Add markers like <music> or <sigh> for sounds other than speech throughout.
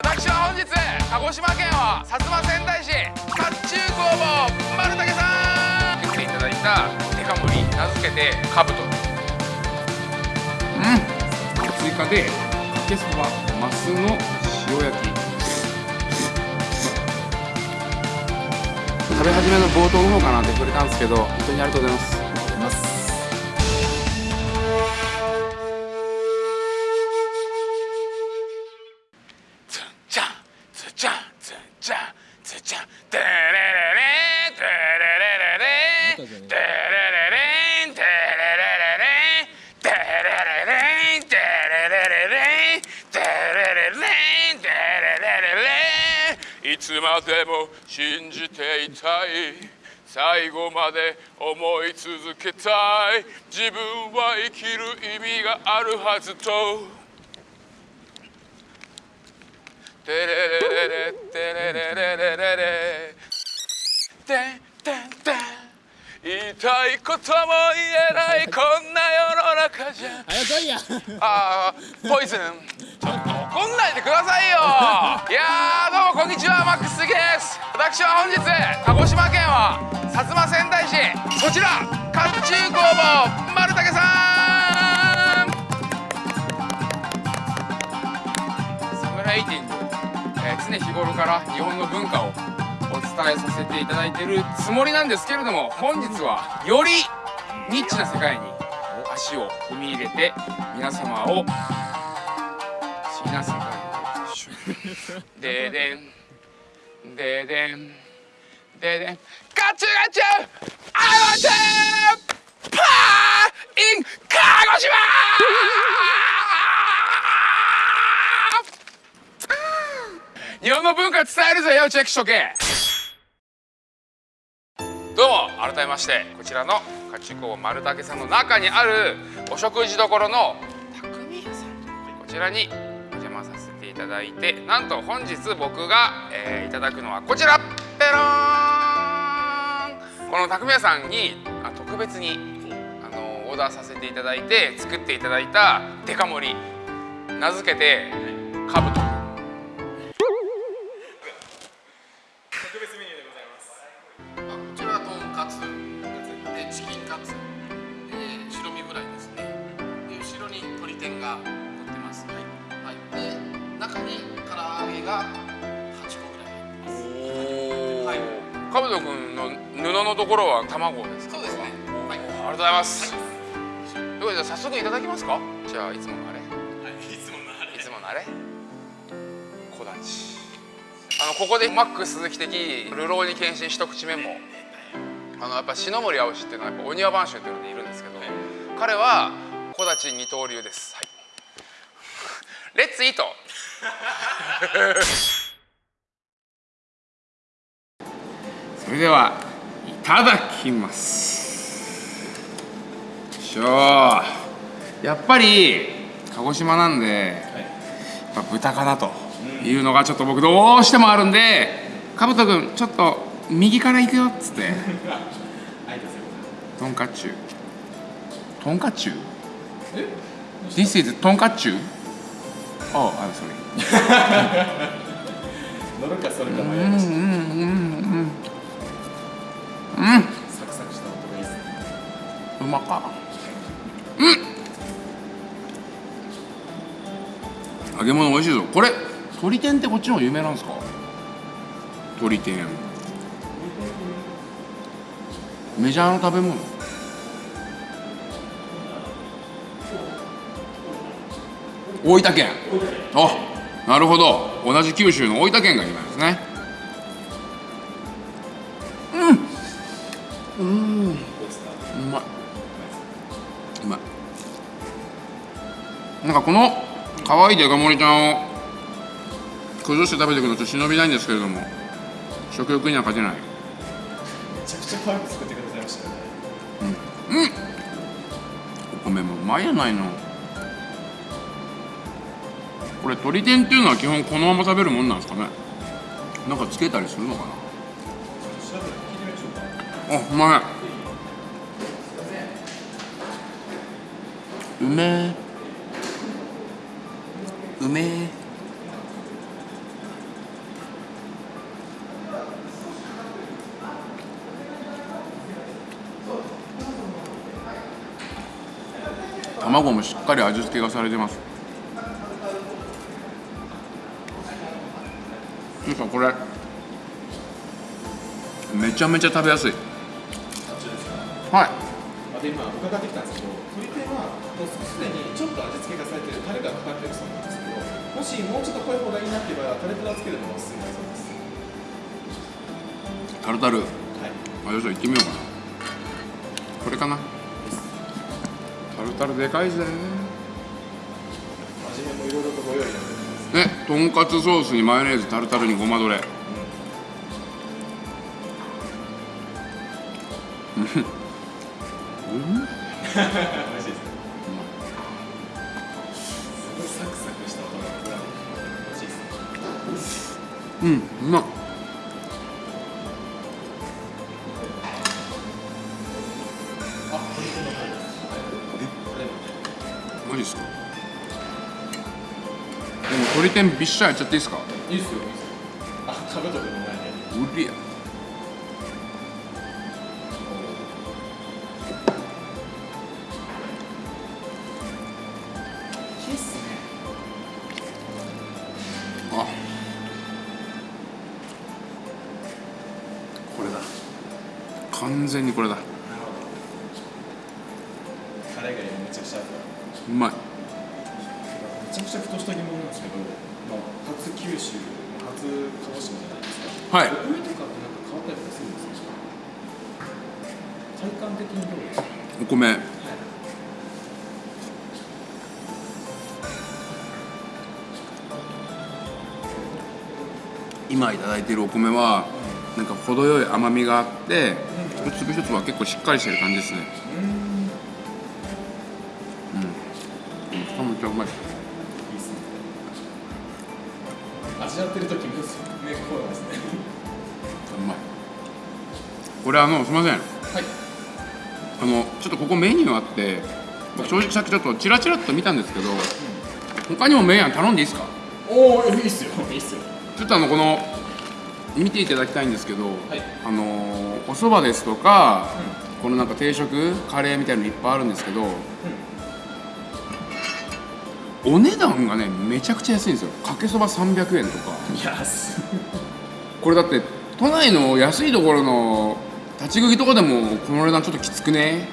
私は本日鹿児島県は薩摩川内市甲冑工房丸竹さん。作っていただいたデカ盛り名付けてカブトうん。追加でかけそばマスの塩焼き食べ始めの冒頭の方かなって触れたんですけど本当にありがとうございます。最後まで思い続けたい。自分は生きる意味があるはずと。テレレレレテレレレレレレテンテンテン言いたいことも言えないこんな世の中じゃ。あやかいや。あーポイズン。ちょっと怒んないでくださいよ。<laughs> いやーどうもこんにちはマックスです。私は本日鹿児島県は薩摩川内市。そちら甲冑工房丸竹さん。サムライティング、えー常日頃から日本の文化をお伝えさせていただいているつもりなんですけれども本日はよりニッチな世界に足を踏み入れて皆様を不思議な世界にででんででんででんガチュガチュ I want to パー in 鹿児島!日本の文化伝えるぜよチェックしとけ。どうも改めましてこちらの甲冑工房丸竹さんの中にあるお食事処の匠屋さん。こちらにお邪魔させていただいてなんと本日僕が、えーいただくのはこちら。ペローン。この匠屋さんにあ特別にあのオーダーさせていただいて作っていただいたデカ盛り名付けてカブトかぶとくんの布のところは卵ですか？そうですね。はい。ありがとうございます、ということで早速いただきますか？じゃあいつものあれ。いつものあれ。いつものあれ？小立あのここでマック鈴木的流浪に献身一口メモあのやっぱ篠森青志っていうのはやっぱお庭番衆っていうのでいるんですけど彼は小立二刀流です、はい、レッツイート <laughs> それではいただきます。よいしょやっぱり鹿児島なんで、やっぱ豚かなというのがちょっと僕どうしてもあるんでかぶとくんちょっと右から行くよっつって。とんかちゅうとんかちゅう This is とんかちゅう Oh, I'm sorry. <laughs> 乗るかそれかました。うんうんうんうんサクサクした音がいいです。ねうまか。うん。揚げ物美味しいぞ。これ鶏天ってこっちの方有名なんですか？鶏天。メジャーの食べ物。大分県。あなるほど。同じ九州の大分県が有名ですねなんかこの可愛いデカ盛りちゃんを。崩して食べていくのちょっと忍びないんですけれども。食欲には勝てない。めちゃくちゃ可愛く作ってくださいましたね。お米もうまいやないの。これ鶏天っていうのは基本このまま食べるもんなんですかね。なんかつけたりするのかな。あうまい。うめえうめ卵もしっかり味付けがされてます。なんかこれめちゃめちゃ食べやすい。はい。で今伺ってきたんですけど鶏天はすでにちょっと味付けがされてるタレがかかってるそうなんです。もしもうちょっと濃い方がいいなっていう場合はタレプラつけるのがおすすめだそうです。タルタル？はい。あよし行ってみようかな。これかな？タルタルでかいぜ。味変もいろいろとご用意ねとんかつソースにマヨネーズタルタルにごまドレ。美味しいうんうまっ。あ鶏天のタレですタレもマジですか？でも鶏天びっしゃやっちゃっていいですか？いいっすよ。お米はなんか程よい甘みがあって一粒一粒は結構しっかりしてる感じですねうん、いうんめちゃめちゃうまいいっすね。味わってる時もね、こうなんですね。うまいこれあのすいませんはい。あのちょっとここメニューあって僕正直さっきちょっとチラチラっと見たんですけど他にもメイン頼んでいいですか？おお、いいっすよ。いいっすよ。ちょっとあのこの見ていただきたいんですけど、はい。あのーお蕎麦ですとか、このなんか定食カレーみたいなのいっぱいあるんですけど、お値段がねめちゃくちゃ安いんですよ。かけそば300円とか。い。や、す。これだって都内の安いところの立ち食いとかでもこの値段ちょっときつくね？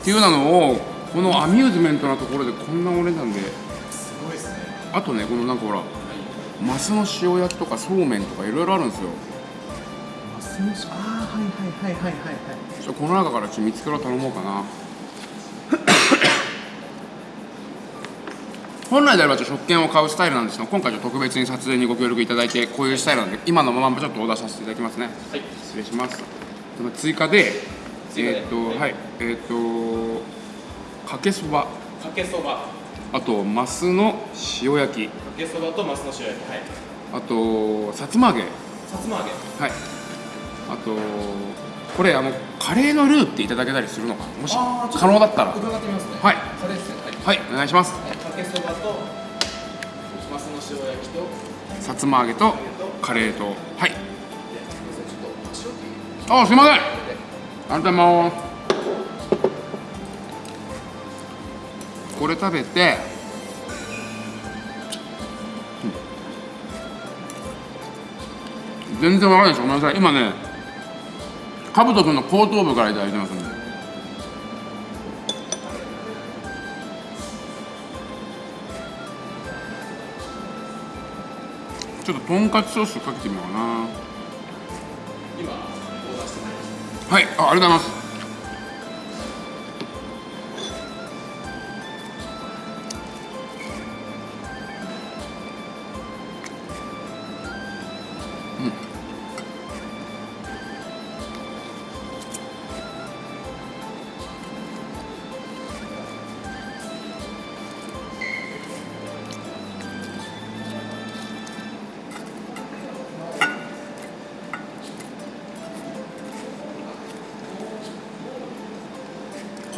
っていうようなのをこのアミューズメントなところでこんなお値段で。すごいですね。あとねこのなんかほらマスの塩焼きとかそうめんとかいろいろあるんですよ。マスのし、ああ、はいはいはいはいはいはい。この中からちょっと見つけろ頼もうかな。<coughs> 本来であればちょっと食券を買うスタイルなんですが今回ちょっと特別に撮影にご協力いただいてこういうスタイルなんで今のままちょっとオーダーさせていただきますね。はい。失礼します。追加でえーっとはい。はい。えーっとかけそば。かけそば。あとマスの塩焼きかけそばとマスの塩焼き。はい。あとさつま揚げさつま揚げ。はいあとこれあのカレーのルーっていただけたりするのかな？もし可能だったら伺ってみますね。はいカレーですね。はい。はいお願いしますはいかけそばとマスの塩焼きとさつま揚げとカレーとはいあすいませんありがとうございますこれ食べて全然わからないです。ごめんなさい。今ねかぶとくんの後頭部からいただいてますんで。ちょっととんかつソースかけてみようかな。はい、あ、ありがとうございます。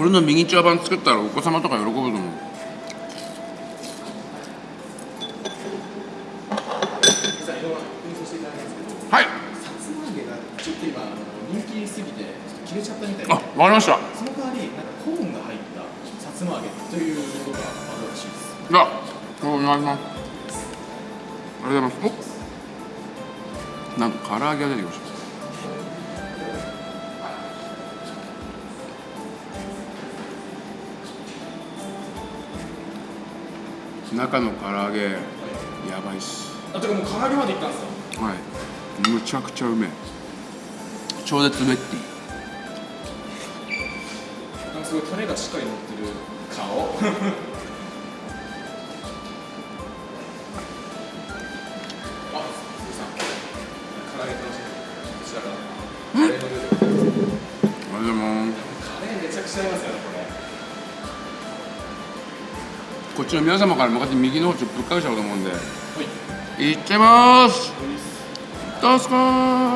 れのミニチュア版作ったらお子様とか喜ぶと思う。はい。さつま揚げがちょっと今人気すぎて切れちゃったみたいであ、わかりました。その代わりなんかコーンが入ったさつま揚げという願いしますありがとうございますおなんと唐揚げが出てきました中の唐揚げやばいっす。あてかもう唐揚げまでいったんですか？はい。むちゃくちゃうめえ。超絶ウェッティなんかすごいタレがしっかり乗ってる顔？こっちの皆様から向かって右の方ちょっとぶっかけちゃおうと思うんで。はい。いっちゃいます。どうすか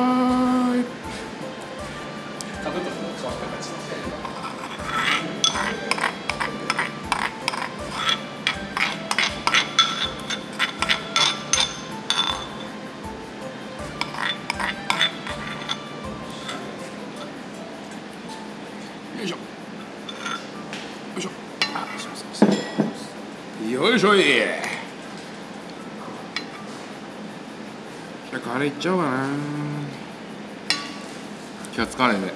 ゃあカレーいっちゃおうかな。今日カレーで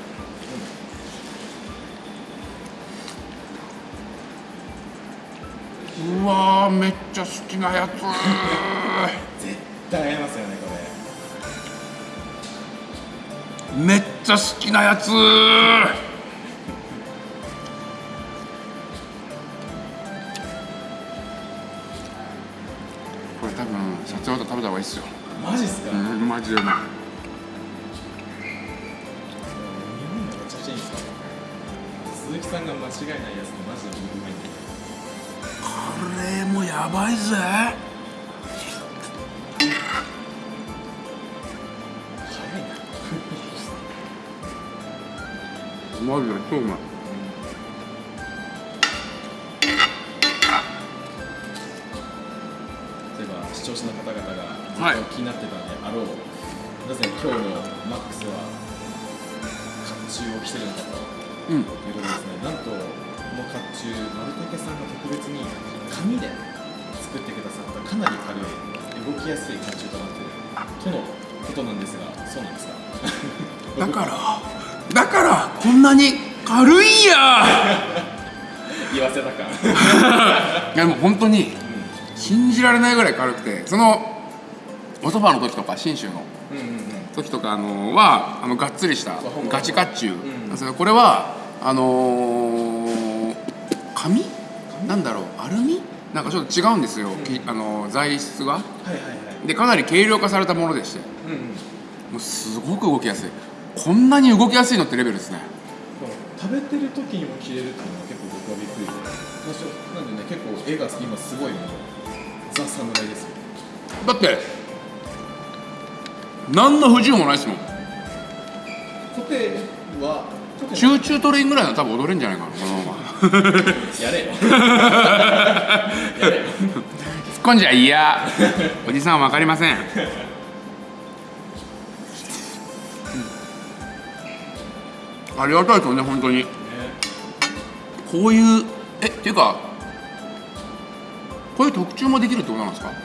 うわーめっちゃ好きなやつ。絶対合いますよねこれ。めっちゃ好きなやつ。これ多分撮影終わったら食べた方がいいっすよマジっすか、うんマジでうまい鈴木さんが間違いないやつでマジで僕うまいんでカレーもやばいぜ。早いな。マジで超うまいはい。気になってたんであろう、なぜ今日のマックスは甲冑を着てるのかとうん。いうことですねなんとこの甲冑丸竹さんが特別に紙で作ってくださったかなり軽い動きやすい甲冑となっているとのことなんですがそうなんですか？<laughs> だから。だからこんなに軽いんや <laughs> 言わせたか。<laughs> いやもう本当に信じられないぐらい軽くてそのおそばの時とか信州の時とかあのはあのがっつりしたガチ甲冑。ん。なんですけどこれはあのー紙？なんだろうアルミ？なんかちょっと違うんですよ、きあの材質が。はいはいはい。でかなり軽量化されたものでして。うんうん。もうすごく動きやすい。こんなに動きやすいのってレベルですね。食べてる時にも着れるっていうのは結構僕はびっくりなんでね結構絵が今すごいもうザ・侍ですよ。だって何の不自由もないですもん。コテは集中トレインぐらいなら多分踊れるんじゃないかなこのまま。やれよ。やれよ。突っ込んじゃいや。おじさんは分かりません。ありがたいですよね本当に。ねこういうえっていうかこういう特注もできるってことなんですか？で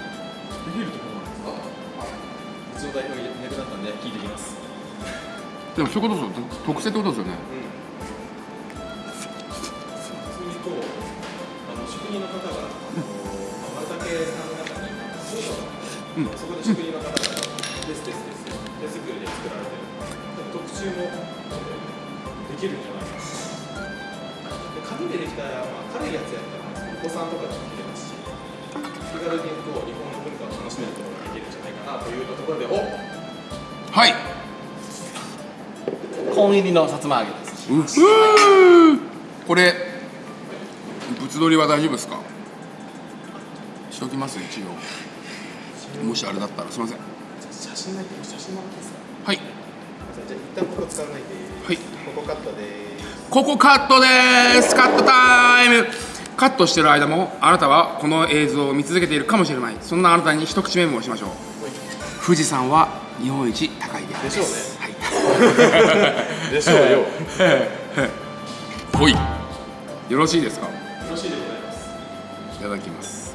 きるところなんですかうちの代表がいなくなったんで聞いてきます。でもそういうことですよ特特製ってことですよね普通にこうあの職人の方が、あの丸竹さんの中に工場があって、そこで職人の方がですですです手作りで作られてる特注もできるんじゃないかなで紙でできた、まあ、軽いやつやったらお子さんとかでも着れますし気軽にこうというところでおはい。コーン入りのさつま揚げです。うふーこれ物撮りは大丈夫ですか？しときます一応。もしあれだったらすいません。写真ない写真もらっていいですか？はい。じゃあ一旦ここ使わないで。はい。ここカットです。ここカットです。カットタイム。カットしてる間もあなたはこの映像を見続けているかもしれない。そんなあなたに一口メモをしましょう富士山は日本一高いです。でしょうね、はい、でしょうよ。ほい。よろしいですか？よろしいでございます。いただきます。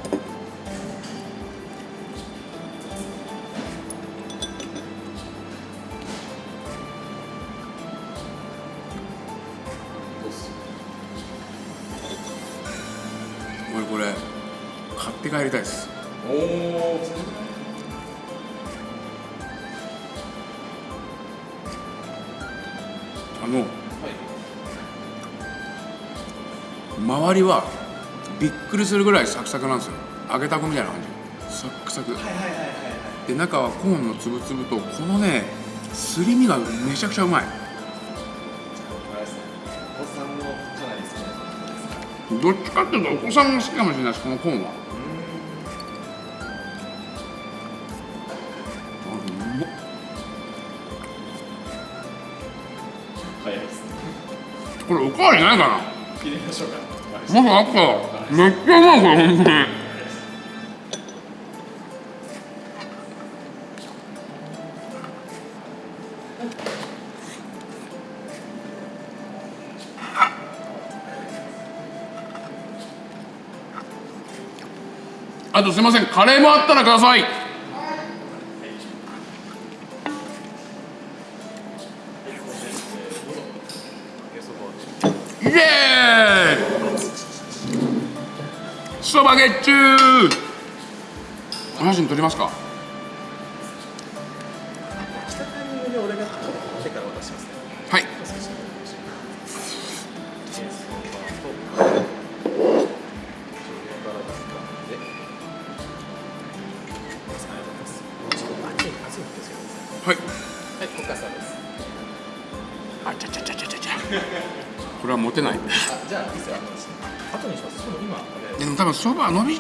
これこれ買って帰りたいです。おお周りはびっくりするぐらいサクサクなんですよ。揚げたこみたいな感じ。サックサク。はいはいはいはいはい。で中はコーンのつぶつぶとこのねすり身がめちゃくちゃうまい。どっちかっていうとお子さんも好きかもしれないですこのコーンは。これおかわりないかな。切りましょうかまだあっためっちゃうまいこれ本当にあとすいませんカレーもあったらください。イエーイ！そばゲッチュー。お写真撮りますか？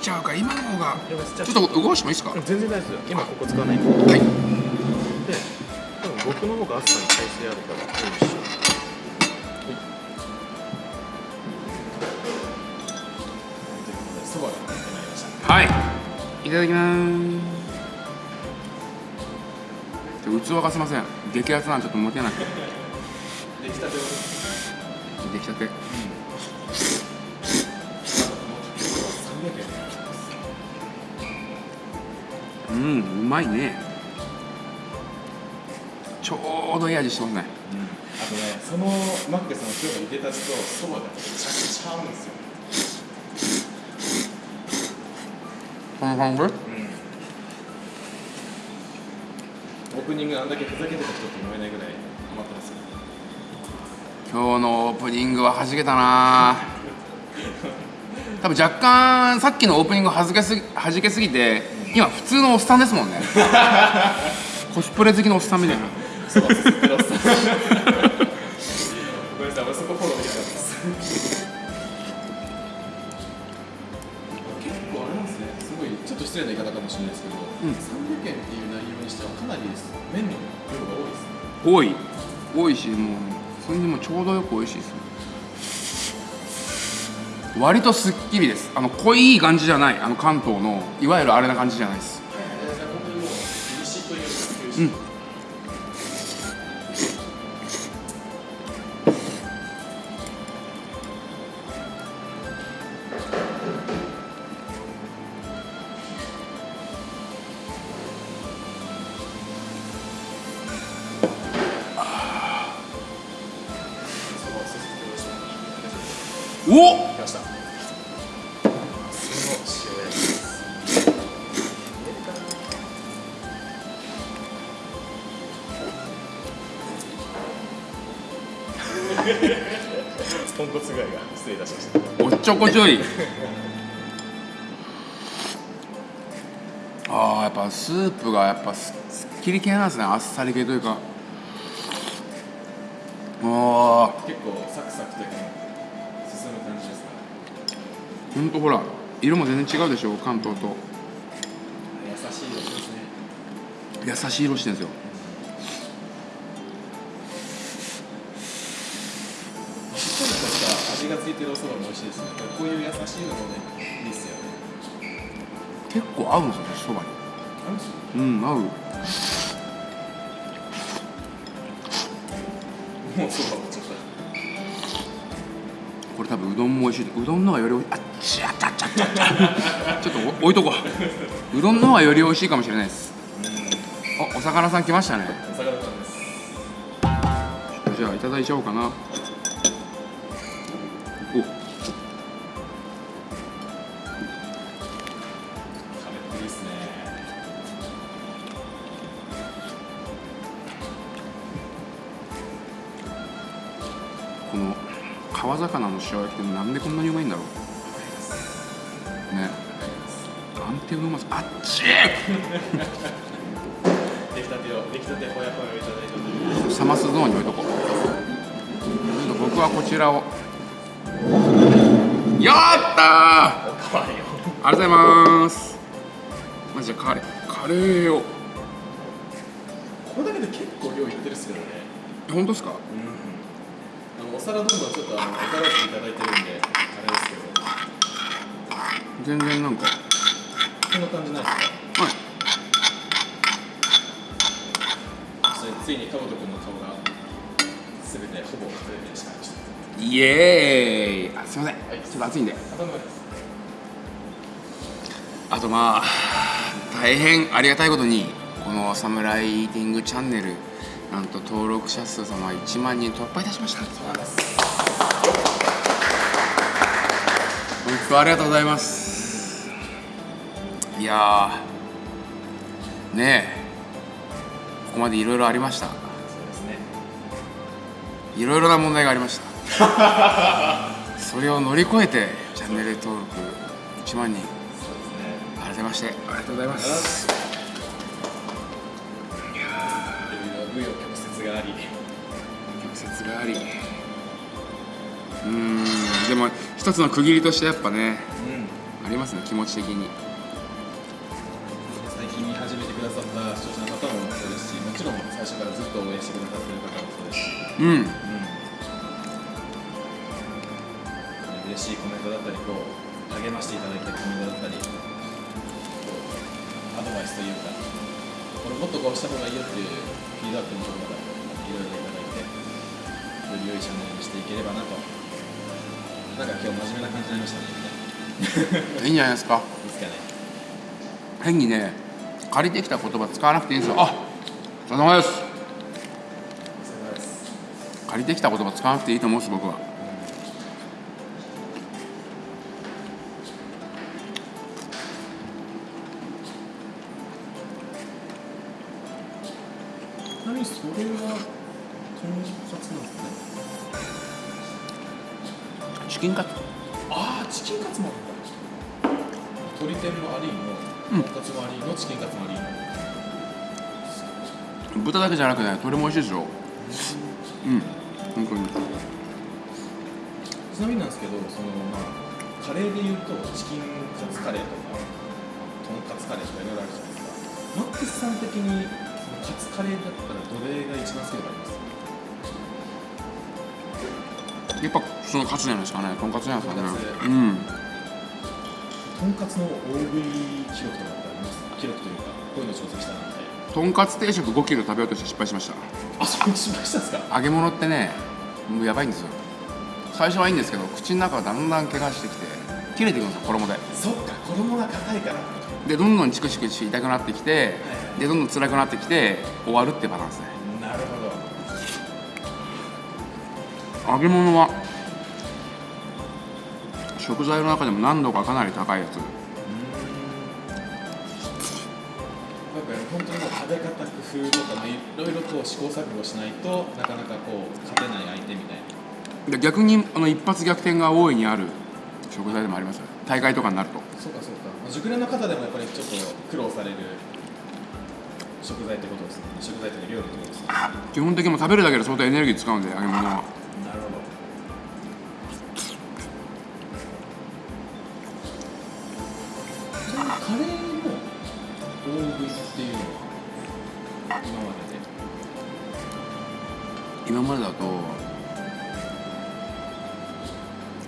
ちゃうから今の方が。ちょっと動かしてもいいですか？うん全然大丈夫です。今ここ使わないはい。で多分僕の方が暑さに耐性あるからよいしょはい。いいただきます。器がすいません。激アツなんでちょっと持てなく。て出来たてを。出来たてうんうまいね。ちょうどいい味してますねあとねそのマックスの今日のいでたちとそばがめちゃくちゃ合うんですよ。この感じオープニングあんだけふざけてた人と思えないぐらいハマってますよ。今日のオープニングは弾けたな。<laughs> 多分若干さっきのオープニング弾けすぎ弾けすぎて今普通のおっさんですもんね。<laughs> コスプレ好きのおっさんみたいな。そうです。ペロスさんごめんなさい俺そこフォローできなかった。です結構あれなんですね。すごいちょっと失礼な言い方かもしれないですけど、300円っていう内容にしてはかなり麺の量が多いですね。多い。多いしもうそれにもちょうどよく美味しいです割とすっきりです。あの濃い感じじゃない。あの関東のいわゆるあれな感じじゃないです。本当にもう西というかうん。したおっちょこちょい。あーやっぱスープがやっぱすすっきり系なんですね。あっさり系というか。おー。結構サクサクというか進む感じですか？ほんとほら色も全然違うでしょ関東と。優しい色ですね。優しい色してるんですよてるお蕎麦も美味しいですね。こういう優しいのもねいいですよね。結構合うんですよねそばに。うん合う。もう蕎麦もちょっと。これ多分うどんも美味しい。うどんの方がよりおいあっちゃちゃちゃち。ゃ <laughs> ちょっとお置いとこう。うどんの方がより美味しいかもしれないです。おお魚さん来ましたね。お魚さんです。じゃあいただいちゃおうかな塩焼きってなんでこんなにうまいんだろう。ね。安定のうまさ。あっち！出来たてを出来たてほやほやをいただいたという。サマスゾーンに置いとこう。ちょっと僕はこちらを。やったありがとうございます。マジでカレーカレーを。これだけで結構量いってるっすけどね。本当ですか？あのお皿どんどんちょっとあのおからっていただいてるんであれですけど。全然なんか。こんな感じないですか？はい。ついにかぼとくんの顔がすべてほぼ隠れてしまいました。イエーイ。あすいません、はい。ちょっと暑いんで。あとまあ大変ありがたいことにこの「サムライイーティングチャンネル」なんと登録者数様1万人突破いたしました。本当ありがとうございます。いやーねえここまでいろいろありました。いろいろな問題がありました。<laughs> それを乗り越えてチャンネル登録1万人改めましてありがとうございます曲折があり。うーんでも一つの区切りとしてやっぱねうん。ありますね気持ち的に。最近見始めてくださった視聴者の方もそうですしもちろん最初からずっと応援してくださってる方もそうですし、うん。うん、嬉しいコメントだったりこう励ましていただいたコメントだったりアドバイスというかこれもっとこうした方がいいよっていうフィードバックのところがいろいろいただいてより良いチャンネルにしていければなと。なんか今日真面目な感じになりましたね。いいんじゃないですか。いいですかね。変にね借りてきた言葉使わなくていいんですよ。あお疲れ様です。お疲れ様です。借りてきた言葉使わなくていいと思うんです僕は豚だけじゃなくね鶏も美味しいですよ。うん。本当に。ちなみになんですけどそのまあカレーでいうとチキンカツカレーとかとんかつカレーとかいろいろあるじゃないですか。マックスさん的にカツカレーだったらどれが一番好きとかあります？やっぱそのカツじゃないですかね。とんかつじゃないですかね。うん。とんかつの大食い記録とかってあります？記録というかこういうの挑戦したなとんかつ定食5キロ食べようとして失敗しました。あそれ失敗したんですか？揚げ物ってねもうやばいんですよ。最初はいいんですけど口の中がだんだん怪我してきて切れてくるんですよ衣で。そっか衣が硬いから。でどんどんチクチクして痛くなってきてでどんどん辛くなってきて終わるってバランスね。なるほど。揚げ物は食材の中でも難度がかなり高いやつ食べ方工夫とか、まあ、いろいろこう試行錯誤しないとなかなかこう勝てない相手みたいな。で逆にあの一発逆転が大いにある食材でもあります。よ大会とかになると。そうかそうか、まあ、熟練の方でもやっぱりちょっと苦労される食材ってことですね。食材というか料理ってことですね。基本的にもう食べるだけで相当エネルギー使うんで揚げ物は。なるほど今までで今までだと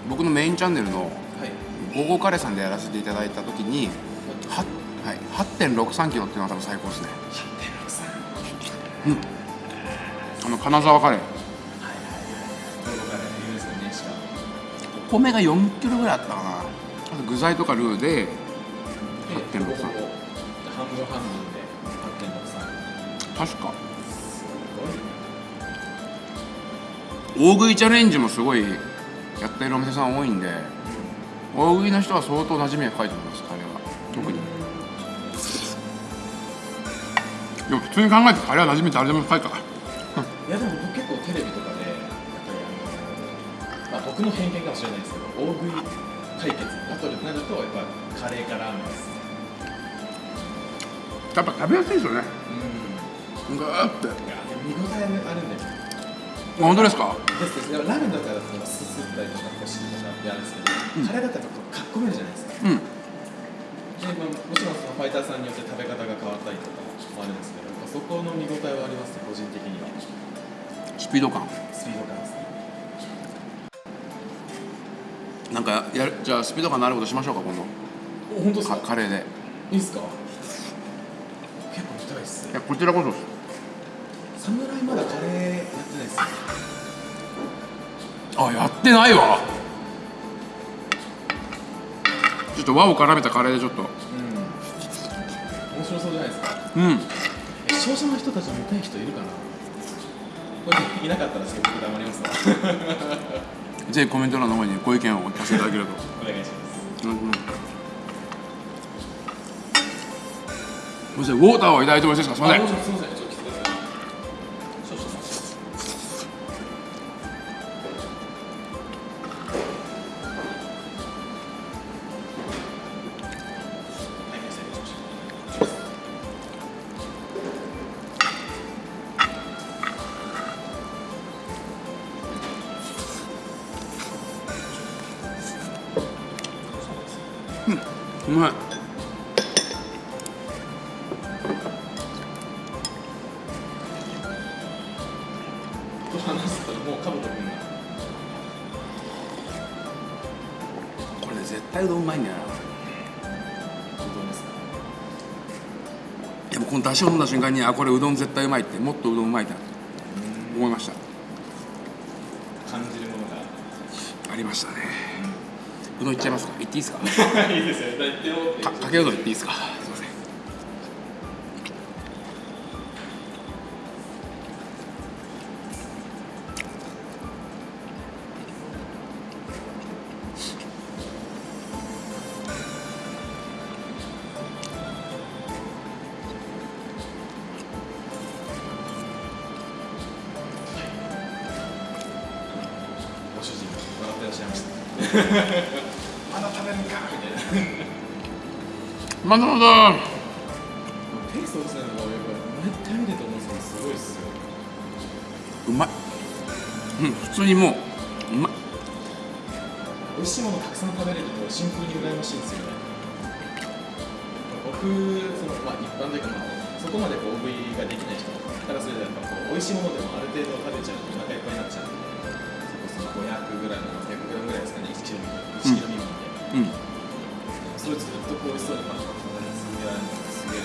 僕のメインチャンネルのはい「ゴーゴーカレー」さんでやらせていただいた時には、はい、8.63キロっていうのが多分最高ですね。あの金沢カレー。お米が4キロぐらいあったかな。あと具材とかルーでで8.63ほぼほぼ半分半分。で8.63確か。大食いチャレンジもすごいやってるお店さん多いんで大食いの人は相当馴染みが深いと思いますカレーは。特に。でも普通に考えてカレーは馴染み誰でも深いか。らいやでも僕結構テレビとかでやっぱりあの僕の偏見かもしれないですけど大食い対決バトルになるとやっぱカレーかラーメンです。やっぱ食べやすいですよね。うんグーって。見応えあるんで本当ですか？ですです。でもラーメンだったらすすったりとかこしりとかってあるんですけど、カレーだったらこうかっこめるじゃないですか。うん。で、まあ、もちろんそのファイターさんによって食べ方が変わったりとかもあるんですけどそこの見応えはありますね個人的には。スピード感。スピード感ですね。なんかやるじゃあスピード感のあることしましょうか今度。お本当ですか？かカレーで。いいっすか？結構見たいっす。いやこちらこそです侍まだカレーやってないっすね。あやってないわ。ちょっと和を絡めたカレーでちょっと。うん。面白そうじゃないですか。うん。え視聴者の人たち見たい人いるかな。これいなかったらすごく黙りますわ。<laughs> ぜひコメント欄の方にご意見をお聞かせいただけると。お願いします。うんうん。すみませんウォーターをいた？だいてもよろしいですかすみませんうまい。これ絶対うどんうまいんだよでもうこの出汁を飲んだ瞬間にあこれうどん絶対うまいってもっとうどんうまいって思いました。感じるものが。ありましたね。うどんいっちゃいますか？いっていいですか？<laughs> いいですよ。かかけう。どんいっていいですか？まだまだペース落ちたのがやっぱ毎回見てて思うん。ですけどすごいっすようまい。うん普通にもううまい。美味しいものたくさん食べれるとシンプルに羨ましいんですよね。僕その、まあ、一般というか、まあ、そこまでこう大食いができない人からするとやっぱこう美味しいものでもある程度食べちゃうとお腹いっぱいになっちゃうんでそこその500グラム600グラムぐらいですかね1キロ1キロ未満で、うんそれずっとこうしそうにパンパン食べ続けられるのがすげえ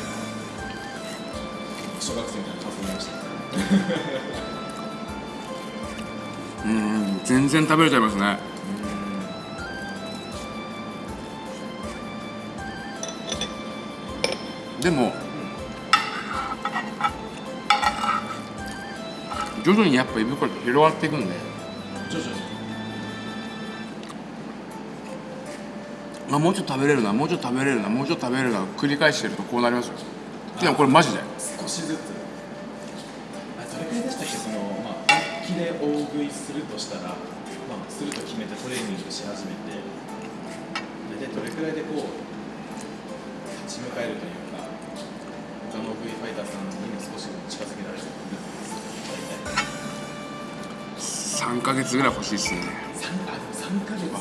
小学生みたいな感想になりましたうん全然食べれちゃいますね。でも徐々にやっぱ胃袋って広がっていくんで。あもうちょっと食べれるなもうちょっと食べれるなもうちょっと食べれるな繰り返してるとこうなりますよ。でもこれマジで。少しずつ。あどれくらいでしたっけそのまあ本気で大食いするとしたらまあすると決めてトレーニングし始めて大体どれくらいでこう立ち向かえるというか他の大食いファイターさんにも少し近づけられる大体。3ヶ月ぐらい欲しいっすね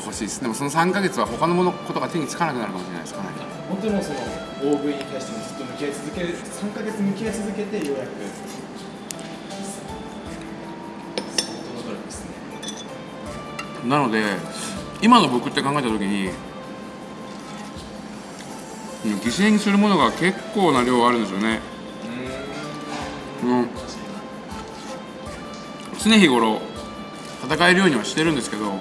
欲しいです。でもその3ヶ月は他のものことが手につかなくなるかもしれないです。かなり。本当にもうその大食いに対してもずっと向き合い続ける3ヶ月向き合い続けてようやく。相当ですね。なので今の僕って考えた時にうん犠牲にするものが結構な量あるんですよね。うん。常日頃戦えるようにはしてるんですけど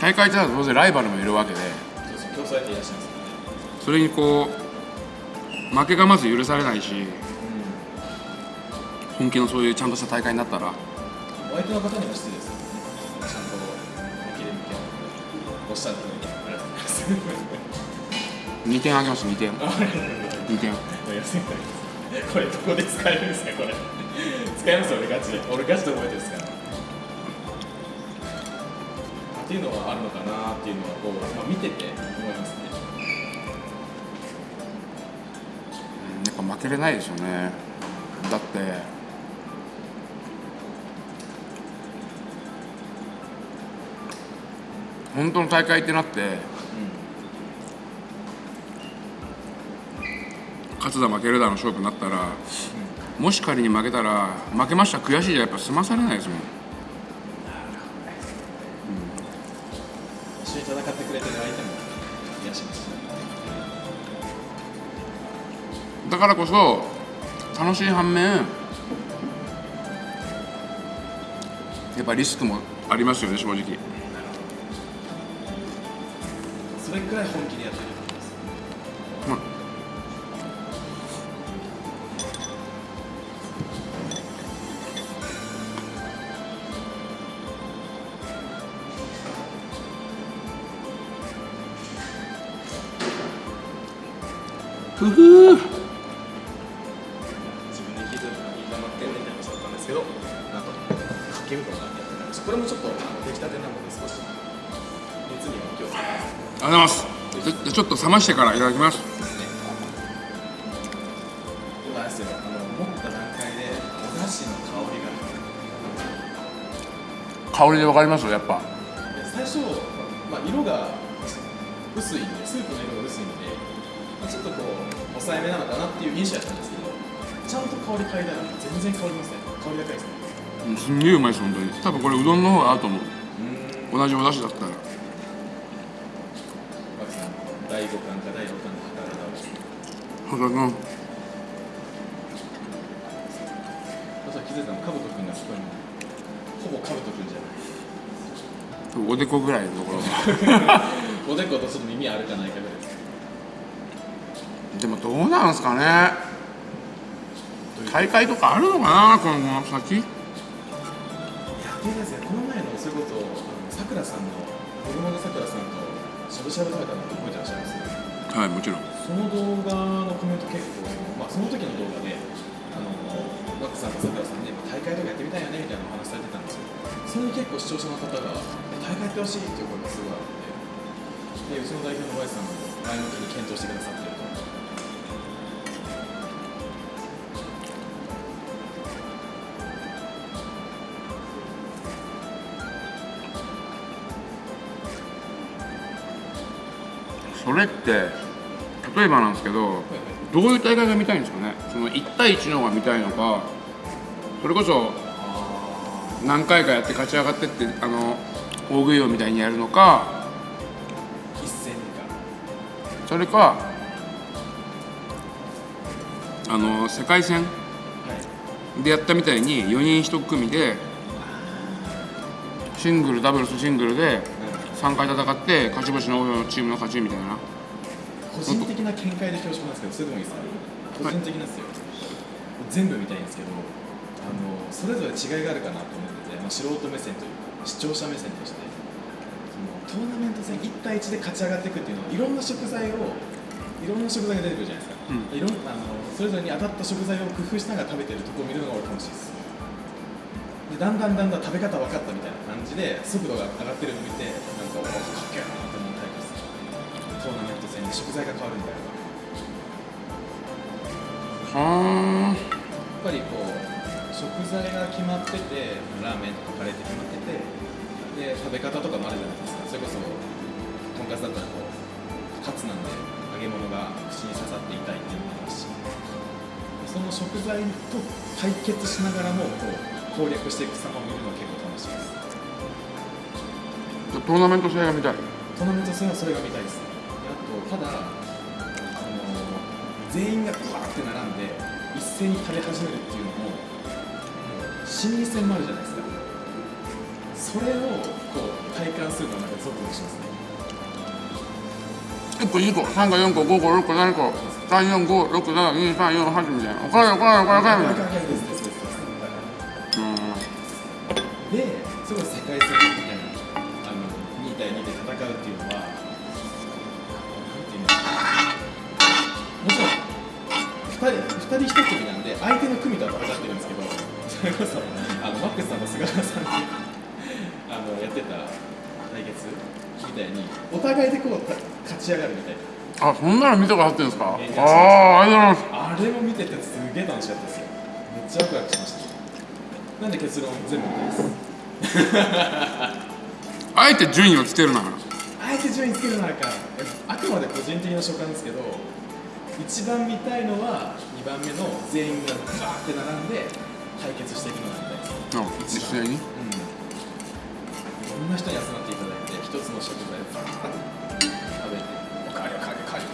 大会ってなると当然ライバルもいるわけで。それにこう負けがまず許されないし本気のそういうちゃんとした大会になったら。お相手の方にも失礼です。ちゃんと本気で向き合うおっしゃる通りありがとうございます2点あげます2点2点これどこで使えるんですかこれ。使えます俺ガチで。俺ガチで覚えてるんですからっていうのはあるのかなっていうのはこう、まあ、見てて思いますね。やっぱ負けれないですよね。だって。本当の大会ってなって。勝つだ負けるだの勝負になったら。もし仮に負けたら負けました悔しいじゃやっぱ済まされないですもんだからこそ楽しい反面やっぱリスクもありますよね正直。それくらい本気でやってると思います。まふふ自冷ましてからいただきます。ですね今ですよ。あの持った段階でお出汁の香りが。香りでわかりますやっぱ。で最初、まあ、色が薄いんでスープの色が薄いんで、まあ、ちょっとこう抑えめなのかなっていう印象やったんですけどちゃんと香り嗅いだら全然香りますね。香り高いですね。うんすんげえうまいです本当に。多分これうどんの方が合うと思う。うん同じお出汁だったらそしたら気づいたのかぶとくんがそこにほぼかぶとくんじゃない。君おでこぐらいのところ。<laughs> おでことちょっと耳あるかないかぐらい。ですでもどうなんすかね。大会とかあるのかなこの先？いやでですね。この前のそれこそさくらさんの子供のさくらさんとしゃぶしゃぶ食べたのって覚えてらっしゃいます？はいもちろん。その動画さんとさくらさんで大会とかやってみたいよねみたいなお話されてたんですよそれに結構視聴者の方が大会やってほしいっていう声がすごいあってでうちの代表の Y さんも前向きに検討してくださってるとそれって例えばなんですけどどういう大会が見たいんですかね？その1対1の方が見たいのかそれこそ何回かやって勝ち上がってってあの大食い王みたいにやるのかか。それかあの世界戦はい。でやったみたいに4人1組でシングルダブルスシングルで3回戦って勝ち星の多いチームの勝ちみたいな。個人的な見解で恐縮なんですけどそれでもいいですか個人的なんですよ、全部見たいんですけどあのそれぞれ違いがあるかなと思ってて、まあ、素人目線というか視聴者目線としてそのトーナメント戦1対1で勝ち上がっていくっていうのはいろんな食材をいろんな食材が出てくるじゃないですか、うん。いろんあのそれぞれに当たった食材を工夫しながら食べてるところを見るのが俺楽しいですでだんだんだんだん食べ方分かったみたいな感じで速度が上がってるのを見てなんかおかっけえなって思うタイプですトーナメント戦で食材が変わるみたいな食材が決まっててラーメンとかカレーって決まっててで食べ方とかもあるじゃないですか。それこそとんかつだったらこうカツなんで揚げ物が口に刺さって痛いっていうのもあるし。その食材と対決しながらもこう攻略していく様を見るのが結構楽しいです。トーナメント試合が見たい。トーナメント戦はそれが見たいです。ねあとただあの全員がうわーって並んで一斉に食べ始めるっていうのも心理戦もあるじゃないですか。それをこう体感するのはなんかゾクゾクしますね。1個2個3個4個5個6個7個345672348みたいな。おかわりおかわりおかわりおかわりみたいなお互いでこうた勝ち上がるみたいな。あそんなの見たことあってんですか？あえーあありがとうございます。あれも見ててすげえ楽しかったですよ。めっちゃワクワクしました。なんで結論全部見です？<laughs> あえて順位をつけるなら。あえて順位つけるならか。あくまで個人的な所感ですけど一番見たいのは2番目の全員がバーって並んで対決していくのが見たいです。あ実際に？うん。いろんな人に集まっていただ一つの食材をバーッと食べておかわりおかわりおかわり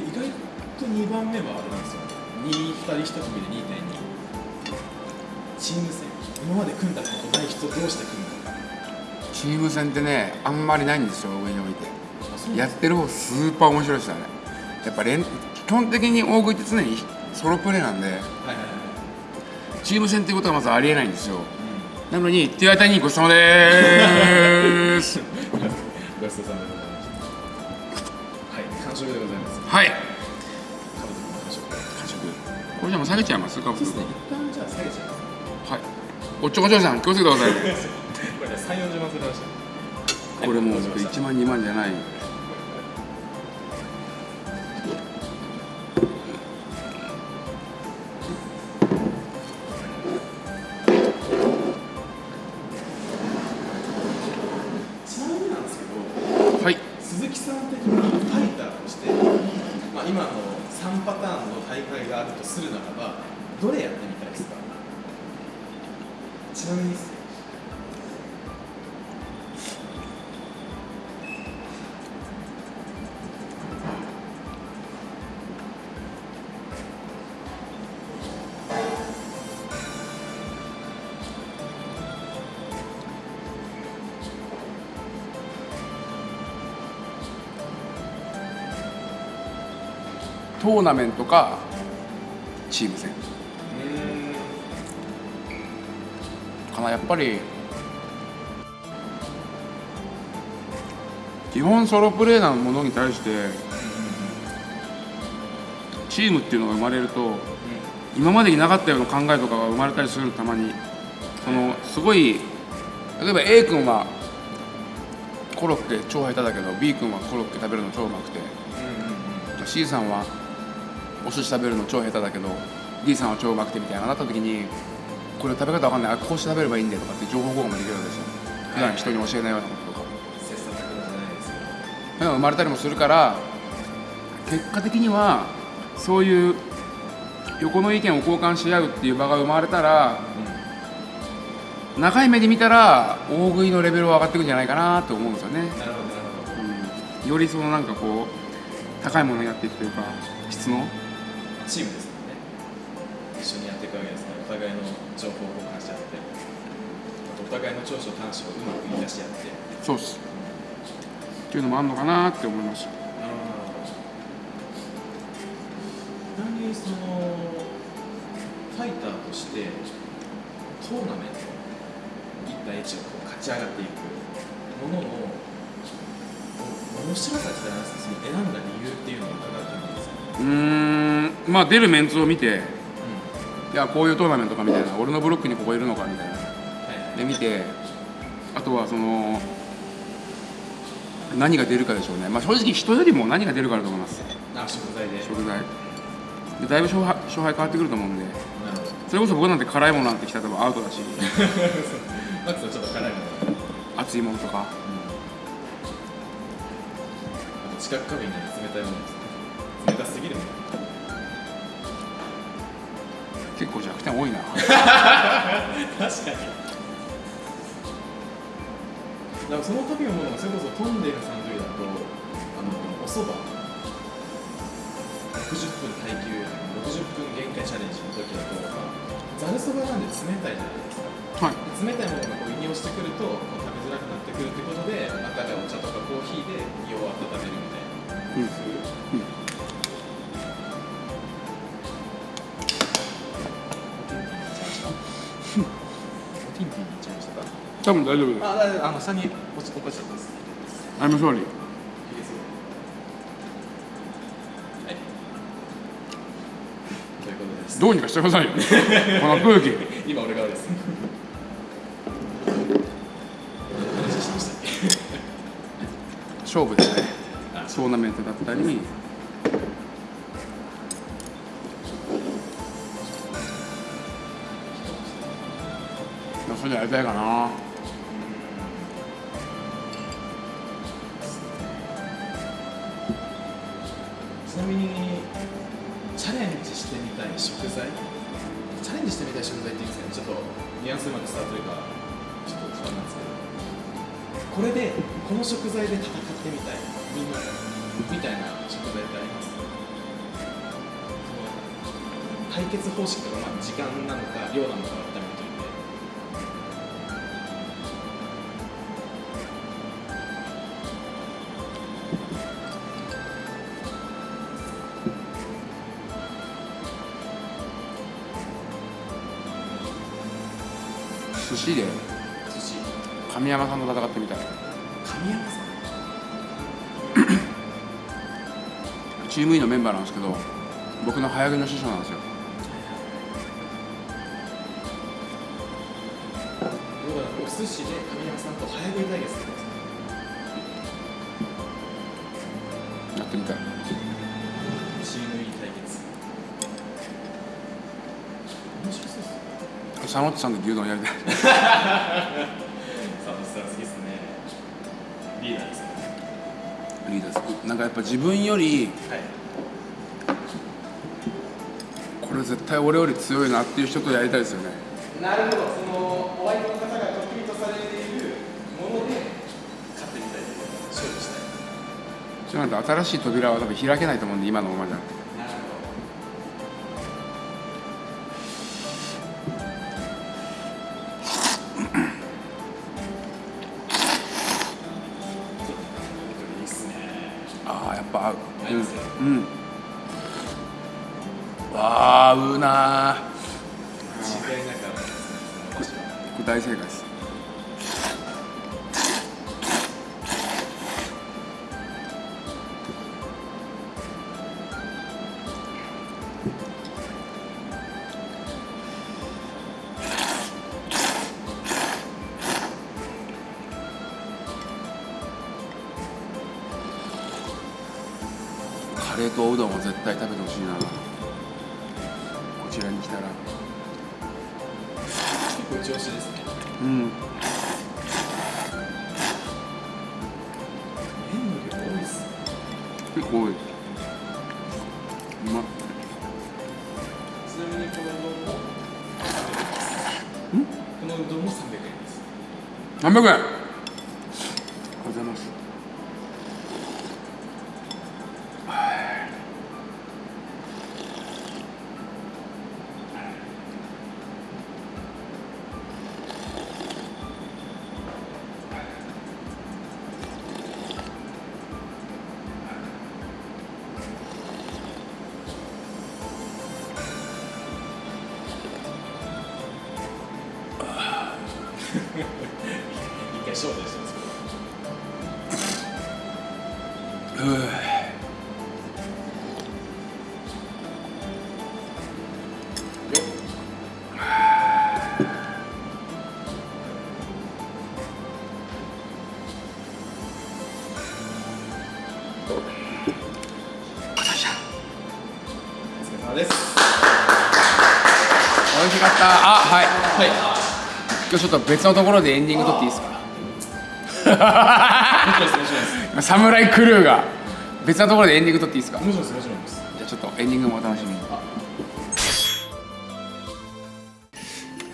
で意外と2番目はあれなんですよ。2、2人1組で2.2チーム戦今まで組んだことない人同士で組むかチーム戦ってねあんまりないんですよ上に置いて。やってる方スーパー面白いですよねやっぱ連基本的に大食いって常にソロプレーなんではいはいはいチーム戦っていうことがまずありえないんですよ。うなのに手当たりにごちそうさまでーす。んごちそうさまでございましたはい完食でございます。はい。完食。これじゃもう下げちゃいます？かそうですね。一旦じゃあ下げちゃいます。はい。おっちょこちょいさん気をつけてください。<laughs> これね3、40万するらしい。これもうはいわかりました1万2万じゃないトーナメントかチーム戦。かなやっぱり基本ソロプレーなものに対してチームっていうのが生まれると今までになかったような考えとかが生まれたりするたまに。そのすごい例えば A 君はコロッケ超下手だけど B 君はコロッケ食べるの超うまくて。C さんはお寿司食べるの超下手だけど D さんは超うまくてみたいななった時にこれ食べ方わかんない。あこうして食べればいいんだよとかって情報交換もできるわけですよ。普段人に教えないようなこととか。切磋琢磨じゃないですけど生まれたりもするから結果的にはそういう横の意見を交換し合うっていう場が生まれたら長い目で見たら大食いのレベルは上がっていくんじゃないかなと思うんですよね、なるほど。うん、よりそのなんかこう高いものになっていくというか質のチームですもんね。一緒にやっていくわけですねお互いの情報を交換し合ってあとお互いの長所短所をうまく生かし合って。そうっす。っていうのもあるのかなって思いましたちなみにそのファイターとしてトーナメント1対1をこう勝ち上がっていくもののお面白さってなんですかその選んだ理由っていうのを伺うと思うんまあ出るメンツを見てういやこういうトーナメントかみたいな俺のブロックにここいるのかみたいな。で見てあとはその何が出るかでしょうね。まあ正直人よりも何が出るかだと思います。あ食材で。食材。でだいぶ勝敗勝敗変わってくると思うんで。それこそ僕なんて辛いものなんてきたら多分アウトだし。マックスはちょっと辛いもの。熱いものとか。あと近く壁に冷たいもの。ですね冷たすぎる。結構弱点多いな。確かに。だからその時のものがそれこそトンデルさんの時だとあのおそば60分耐久60分限界チャレンジの時だとざるそばなんで冷たいじゃないですか。はい。冷たいものがこう胃に落ちてくるとこう食べづらくなってくるってことであったかいお茶とかコーヒーで胃を温めるみたいな。うん。そういううん大丈夫です。あ、だいあの下に落ち落ちす。I'm sorry いいですよ。はい。というこことです。どうにかしてくださいよ。<laughs> この空気。今俺側です。勝負ですね。あ。トーナメントだったり。それでやりたいかな食材チャレンジしてみたい食材って言うんですけどちょっとニュアンスうまく伝わってるかちょっと不安なんですけど。これでこの食材で戦ってみたいみんなみたいな食材ってあります？その対決方式とか、まあ、時間なのか量なのか。神山さんと戦ってみたい。神山さん？チーム E のメンバーなんですけど僕の早食いの師匠なんですよ。お寿司で神山さんと早食い対決やってみたい。チーム E 対決。面白そうですね佐野さんと牛丼やりたい <laughs> なんかやっぱ自分よりはい。これ絶対俺より強いなっていう人とやりたいですよね。なるほど。そのお相手の方が得意とされているもので勝ってみたいと勝利したい。じゃないと新しい扉は多分開けないと思うんで今のままじゃ結構多いうまっ。ちなみにこのうどん？も300円ですこのうどんも300円です。300円今日ちょっと別のところでエンディング撮っていいですか？もちろんですもちろんです。<laughs> サムライクルーが別のところでエンディング撮っていいですか？じもちろんですもちろんです。ゃあちょっとエンディングもお楽しみに。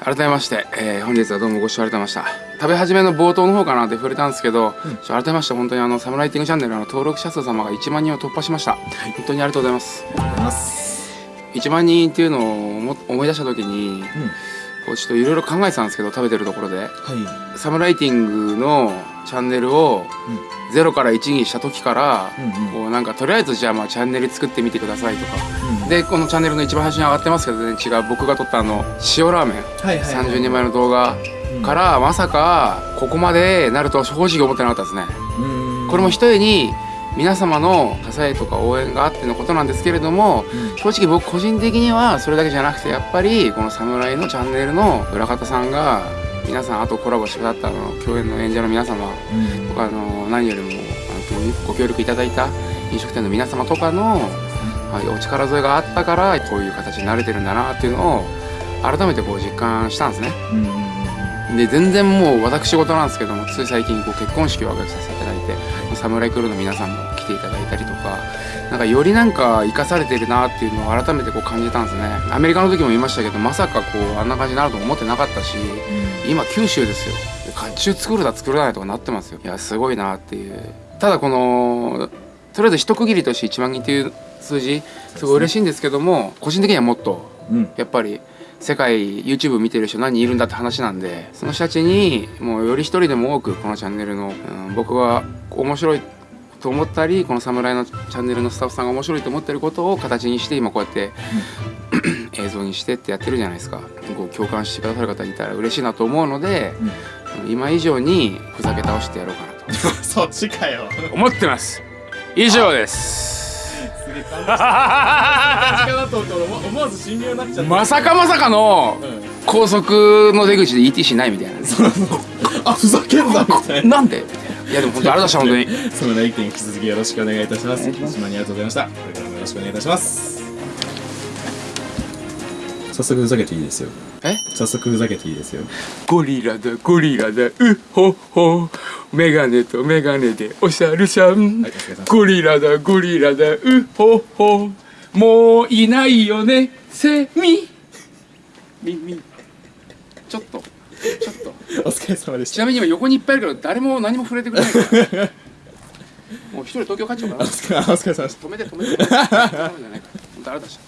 改めまして、えー本日はどうもご視聴ありがとうございました。食べ始めの冒頭の方かなって触れたんですけど、ちょ改めまして本当にあのサムライティングチャンネルの登録者数様が1万人を突破しました、本当にありがとうございます。ありがとうございます。1万人っていうのを思思い出した時にこうちょっといろいろ考えてたんですけど食べてるところで。はい。サムライティングのチャンネルを0から1にした時から、うんうん。こうなんかとりあえずじゃあまあチャンネル作ってみてくださいとか、でこのチャンネルの一番最初に上がってますけど全然違う僕が撮ったあの塩ラーメン、はいはいはい。30人前の動画からまさかここまでなるとは正直思ってなかったですね。これも一重に皆様の支えとか応援があってのことなんですけれども、正直僕個人的にはそれだけじゃなくてやっぱりこの侍のチャンネルの裏方さんが皆さんあとコラボしてくださったあの共演の演者の皆様とかあの何よりもあのご協力いただいた飲食店の皆様とかの、はい、お力添えがあったからこういう形になれてるんだなっていうのを改めてこう実感したんですね。で全然もう私事なんですけどもつい最近こう結婚式を挙げさせていただいてサムライクルーの皆さんも来ていただいたりとかなんかよりなんか生かされてるなっていうのを改めてこう感じたんですね。アメリカの時も言いましたけどまさかこうあんな感じになると思ってなかったし今九州ですよ。甲冑作るだ作らないとかなってますよ。いやすごいなっていう。ただこのとりあえず一区切りとして1万人っていう数字すごい嬉しいんですけども個人的にはもっとうん。やっぱり世界 YouTube 見てる人何人いるんだって話なんでその人たちにもうより一人でも多くこのチャンネルの、うん僕が面白いと思ったりこの侍のチャンネルのスタッフさんが面白いと思ってることを形にして今こうやって映像にしてってやってるじゃないですか。こう共感してくださる方いたら嬉しいなと思うので、今以上にふざけ倒してやろうかなと。<laughs> そっちかよ。思ってます。以上ですすげえ感動したかなと思って俺思思わず信用になっちゃったまさかまさかのうん高速の出口で ETC ないみたいな。ねあふざけんなみたいな。なんで？いやでも本当ありがとうございました本その来店引き続きよろしくお願いいたします。島にありがとうございましたこれからもよろしくお願いいたします。早速ふざけていいですよ。当にえ？早速ふざけていいですよ。ゴリラだゴリラだ。うほほ。メガネとメガネでおしゃるさん、はいゴリラだゴリラだ。うほほ。もういないよね。セミ。みみ。ちょっと。ちょっと。お疲れ様でしちなみに今横にいっぱいいるけど誰も何も触れてくれないから。<laughs> もう一人東京帰っちゃおうかな。たお疲れお疲れ様でした止めて。止めて。止めて。だし